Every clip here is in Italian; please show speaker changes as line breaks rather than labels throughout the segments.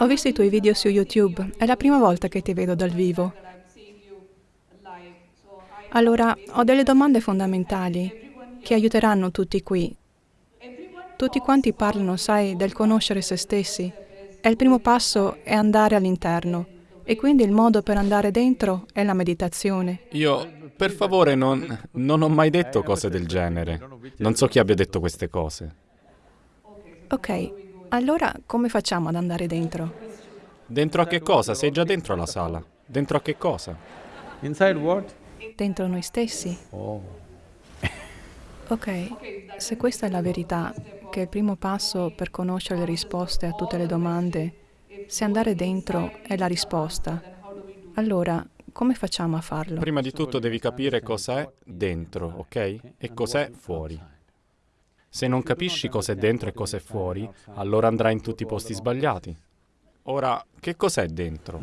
Ho visto i tuoi video su YouTube, è la prima volta che ti vedo dal vivo. Allora, ho delle domande fondamentali che aiuteranno tutti qui. Tutti quanti parlano, sai, del conoscere se stessi. E il primo passo è andare all'interno. E quindi il modo per andare dentro è la meditazione.
Io, per favore, non, non ho mai detto cose del genere. Non so chi abbia detto queste cose.
Ok, allora come facciamo ad andare dentro?
Dentro a che cosa? Sei già dentro la sala. Dentro a che cosa?
Inside what?
Dentro noi stessi.
Oh.
Ok, se questa è la verità, che è il primo passo per conoscere le risposte a tutte le domande, se andare dentro è la risposta, allora come facciamo a farlo?
Prima di tutto devi capire cos'è dentro, ok? E cos'è fuori. Se non capisci cos'è dentro e cos'è fuori, allora andrai in tutti i posti sbagliati. Ora, che cos'è dentro?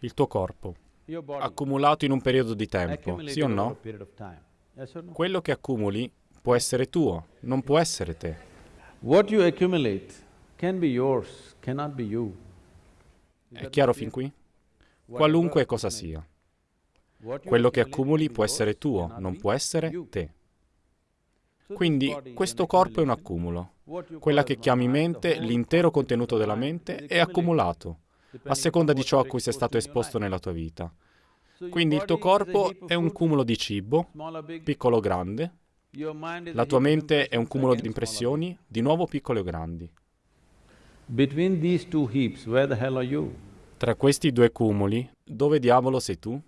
Il tuo corpo, accumulato in un periodo di tempo, sì o no? Quello che accumuli può essere tuo, non può essere te. È chiaro fin qui? Qualunque cosa sia. Quello che accumuli può essere tuo, non può essere te. Quindi questo corpo è un accumulo. Quella che chiami mente, l'intero contenuto della mente è accumulato, a seconda di ciò a cui sei stato esposto nella tua vita. Quindi il tuo corpo è un cumulo di cibo, piccolo o grande, la tua mente è un cumulo di impressioni, di nuovo piccole o grandi. Tra questi due cumuli, dove diavolo sei tu?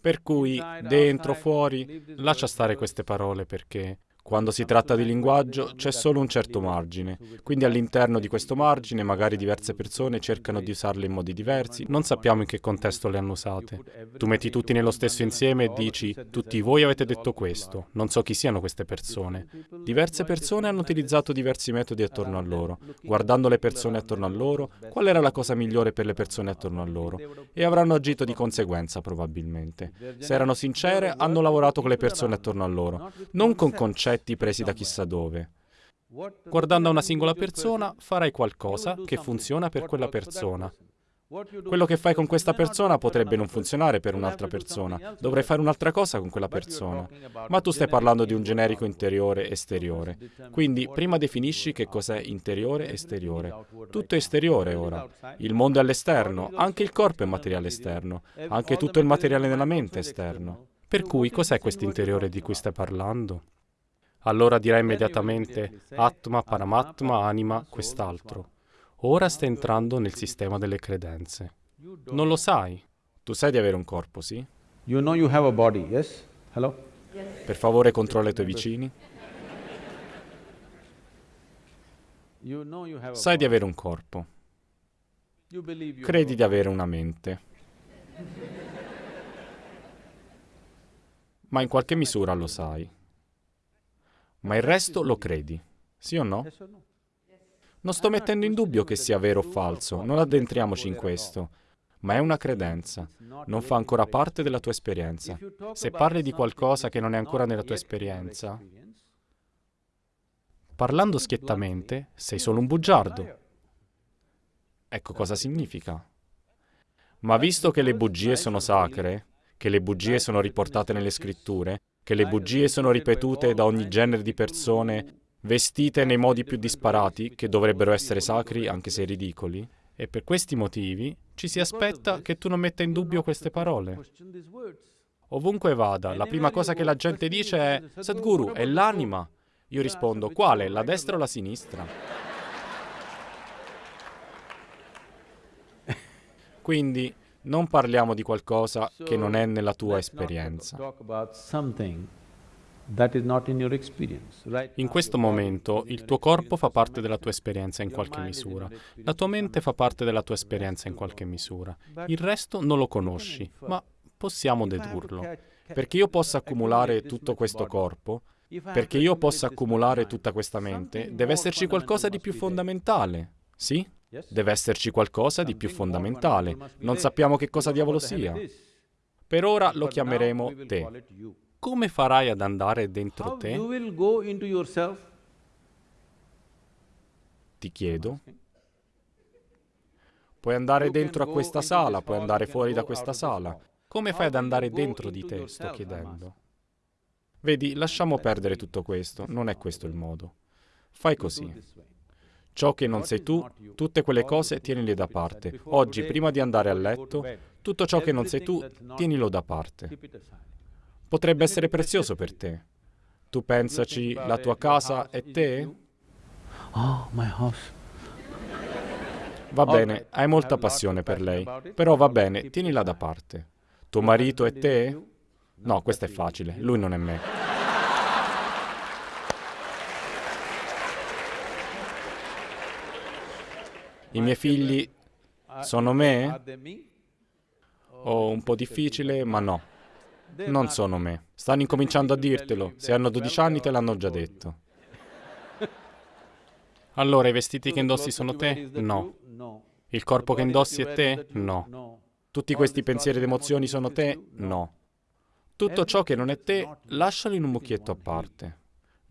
Per cui, dentro, fuori, lascia stare queste parole perché quando si tratta di linguaggio c'è solo un certo margine, quindi all'interno di questo margine magari diverse persone cercano di usarle in modi diversi, non sappiamo in che contesto le hanno usate. Tu metti tutti nello stesso insieme e dici tutti voi avete detto questo, non so chi siano queste persone. Diverse persone hanno utilizzato diversi metodi attorno a loro, guardando le persone attorno a loro, qual era la cosa migliore per le persone attorno a loro e avranno agito di conseguenza probabilmente. Se erano sincere, hanno lavorato con le persone attorno a loro, non con concetti presi da chissà dove. Guardando a una singola persona, farai qualcosa che funziona per quella persona. Quello che fai con questa persona potrebbe non funzionare per un'altra persona, dovrai fare un'altra cosa con quella persona. Ma tu stai parlando di un generico interiore esteriore. Quindi prima definisci che cos'è interiore e esteriore. Tutto è esteriore ora. Il mondo è all'esterno, anche il corpo è materiale esterno, anche tutto il materiale nella mente è esterno. Per cui cos'è questo interiore di cui stai parlando? Allora dirai immediatamente Atma, Paramatma, anima, quest'altro. Ora stai entrando nel sistema delle credenze. Non lo sai. Tu sai di avere un corpo, sì?
You know you have a body, yes? Hello?
Per favore controlla i tuoi vicini.
You know you have a
Sai di avere un corpo.
You
Credi di avere una mente. Ma in qualche misura lo sai. Ma il resto lo credi. Sì o no? Non sto mettendo in dubbio che sia vero o falso, non addentriamoci in questo. Ma è una credenza. Non fa ancora parte della tua esperienza. Se parli di qualcosa che non è ancora nella tua esperienza, parlando schiettamente, sei solo un bugiardo. Ecco cosa significa. Ma visto che le bugie sono sacre, che le bugie sono riportate nelle scritture, che le bugie sono ripetute da ogni genere di persone, vestite nei modi più disparati, che dovrebbero essere sacri anche se ridicoli, e per questi motivi ci si aspetta che tu non metta in dubbio queste parole. Ovunque vada, la prima cosa che la gente dice è Sadhguru, è l'anima. Io rispondo, quale? La destra o la sinistra? Quindi non parliamo di qualcosa che non è nella tua esperienza.
In
questo momento il tuo corpo fa parte della tua esperienza in qualche misura. La tua mente fa parte della tua esperienza in qualche misura. Il resto non lo conosci, ma possiamo dedurlo. Perché io possa accumulare tutto questo corpo, perché io possa accumulare tutta questa mente, deve esserci qualcosa di più fondamentale. Sì? Deve esserci qualcosa di più fondamentale. Non sappiamo che cosa diavolo sia. Per ora lo chiameremo te. Come farai ad andare dentro te? Ti chiedo. Puoi andare dentro a questa sala, puoi andare fuori da questa sala. Come fai ad andare dentro di te? Sto chiedendo. Vedi, lasciamo perdere tutto questo, non è questo il modo. Fai così. Ciò che non sei tu, tutte quelle cose tienile da parte. Oggi, prima di andare a letto, tutto ciò che non sei tu, tienilo da parte. Potrebbe essere prezioso per te. Tu pensaci, la tua casa è te?
Oh, my house.
Va bene, hai molta passione per lei, però va bene, tienila da parte. Tuo marito è te? No, questo è facile, lui non è me. I miei figli sono me? Oh, un po' difficile, ma no. Non sono me. Stanno incominciando a dirtelo. Se hanno 12 anni te l'hanno già detto. Allora, i vestiti che indossi sono te? No. Il corpo che indossi è te? No. Tutti questi pensieri ed emozioni sono te? No. Tutto ciò che non è te, lascialo in un mucchietto a parte.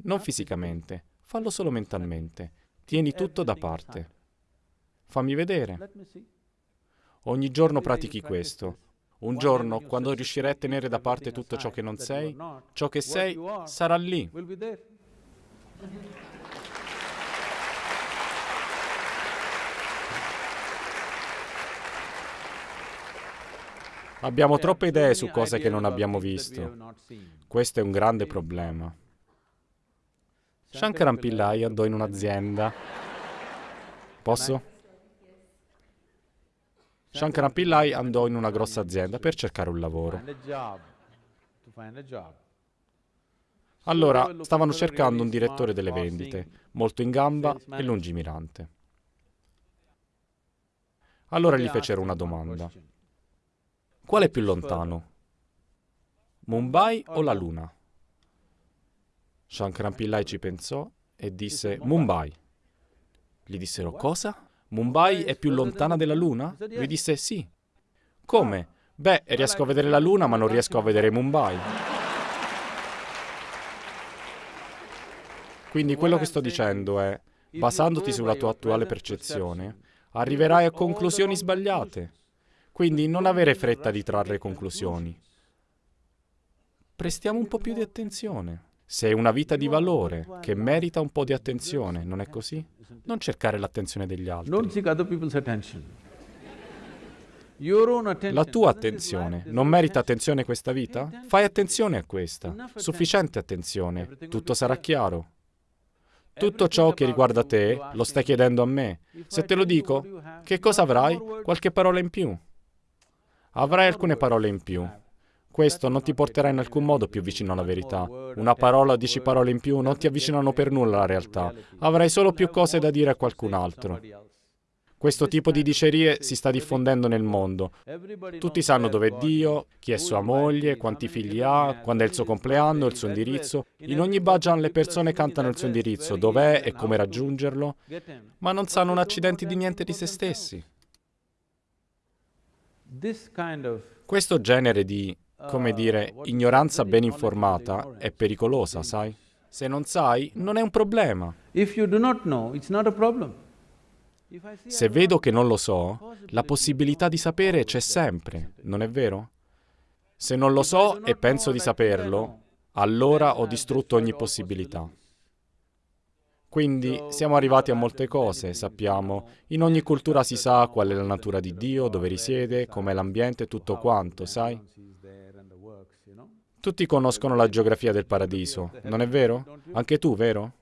Non fisicamente, fallo solo mentalmente. Tieni tutto da parte. Fammi vedere. Ogni giorno pratichi questo. Un giorno, quando riuscirai a tenere da parte tutto ciò che non sei, ciò che sei sarà lì. Abbiamo troppe idee su cose che non abbiamo visto. Questo è un grande problema. Shankaran Pillai andò in un'azienda. Posso? Shankaran Pillai andò in una grossa azienda per cercare un lavoro. Allora, stavano cercando un direttore delle vendite, molto in gamba e lungimirante. Allora gli fecero una domanda. Qual è più lontano? Mumbai o la Luna? Shankaran Pillai ci pensò e disse Mumbai. Gli dissero cosa? Mumbai è più lontana della Luna? Lui disse sì. Come? Beh, riesco a vedere la Luna ma non riesco a vedere Mumbai. Quindi quello che sto dicendo è, basandoti sulla tua attuale percezione, arriverai a conclusioni sbagliate. Quindi non avere fretta di trarre conclusioni. Prestiamo un po' più di attenzione. Sei una vita di valore che merita un po' di attenzione, non è così? Non cercare l'attenzione degli altri. La tua attenzione non merita attenzione questa vita? Fai attenzione a questa, sufficiente attenzione, tutto sarà chiaro. Tutto ciò che riguarda te lo stai chiedendo a me. Se te lo dico, che cosa avrai? Qualche parola in più. Avrai alcune parole in più. Questo non ti porterà in alcun modo più vicino alla verità. Una parola o dieci parole in più non ti avvicinano per nulla alla realtà. Avrai solo più cose da dire a qualcun altro. Questo tipo di dicerie si sta diffondendo nel mondo. Tutti sanno dove è Dio, chi è sua moglie, quanti figli ha, quando è il suo compleanno, il suo indirizzo. In ogni bhajan le persone cantano il suo indirizzo, dov'è e come raggiungerlo, ma non sanno un accidente di niente di se stessi. Questo genere di, come dire, ignoranza ben informata è pericolosa, sai? Se non sai, non è un problema. Se vedo che non lo so, la possibilità di sapere c'è sempre, non è vero? Se non lo so e penso di saperlo, allora ho distrutto ogni possibilità. Quindi siamo arrivati a molte cose, sappiamo. In ogni cultura si sa qual è la natura di Dio, dove risiede, com'è l'ambiente, tutto quanto, sai? Tutti conoscono la geografia del paradiso, non è vero? Anche tu, vero?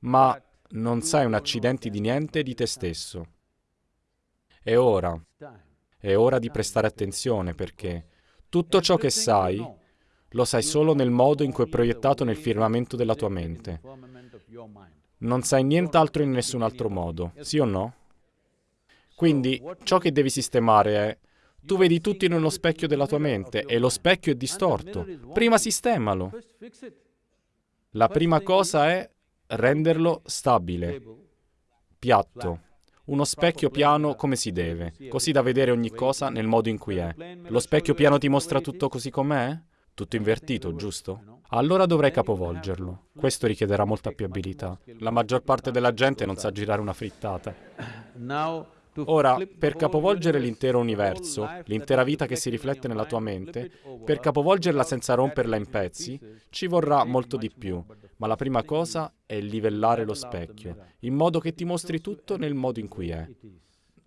Ma non sai un accidente di niente di te stesso. È ora, è ora di prestare attenzione perché tutto ciò che sai lo sai solo nel modo in cui è proiettato nel firmamento della tua mente. Non sai nient'altro in nessun altro modo, sì o no? Quindi ciò che devi sistemare è tu vedi tutto in uno specchio della tua mente e lo specchio è distorto. Prima sistemalo. La prima cosa è renderlo stabile, piatto, uno specchio piano come si deve, così da vedere ogni cosa nel modo in cui è. Lo specchio piano ti mostra tutto così com'è? Tutto invertito, giusto? Allora dovrai capovolgerlo. Questo richiederà molta più abilità. La maggior parte della gente non sa girare una frittata. Ora, per capovolgere l'intero universo, l'intera vita che si riflette nella tua mente, per capovolgerla senza romperla in pezzi, ci vorrà molto di più. Ma la prima cosa è livellare lo specchio, in modo che ti mostri tutto nel modo in cui è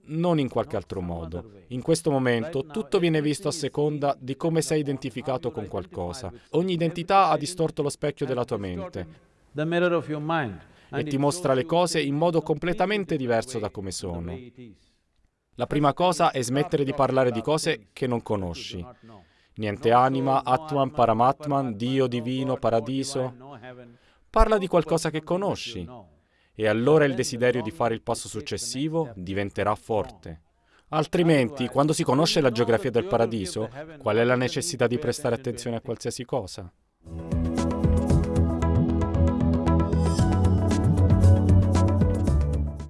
non in qualche altro modo. In questo momento tutto viene visto a seconda di come sei identificato con qualcosa. Ogni identità ha distorto lo specchio della tua mente e ti mostra le cose in modo completamente diverso da come sono. La prima cosa è smettere di parlare di cose che non conosci. Niente anima, Atman, Paramatman, Dio divino, paradiso. Parla di qualcosa che conosci. E allora il desiderio di fare il passo successivo diventerà forte. Altrimenti, quando si conosce la geografia del paradiso, qual è la necessità di prestare attenzione a qualsiasi cosa?